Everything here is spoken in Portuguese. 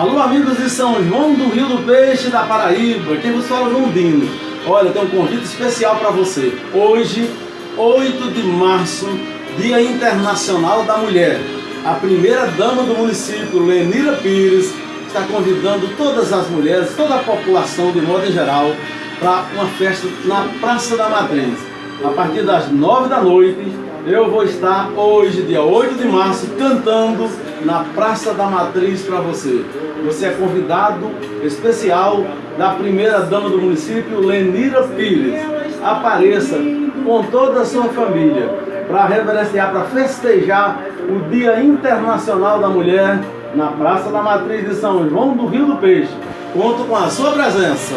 Alô, amigos de São João do Rio do Peixe, da Paraíba. Quem vos fala é Londino. Olha, tem um convite especial para você. Hoje, 8 de março, Dia Internacional da Mulher. A primeira dama do município, Lenira Pires, está convidando todas as mulheres, toda a população de modo em geral, para uma festa na Praça da Matriz. A partir das 9 da noite, eu vou estar hoje, dia 8 de março, cantando na Praça da Matriz para você. Você é convidado especial da primeira dama do município, Lenira Pires. Apareça com toda a sua família para reverenciar, para festejar o Dia Internacional da Mulher na Praça da Matriz de São João do Rio do Peixe. Conto com a sua presença.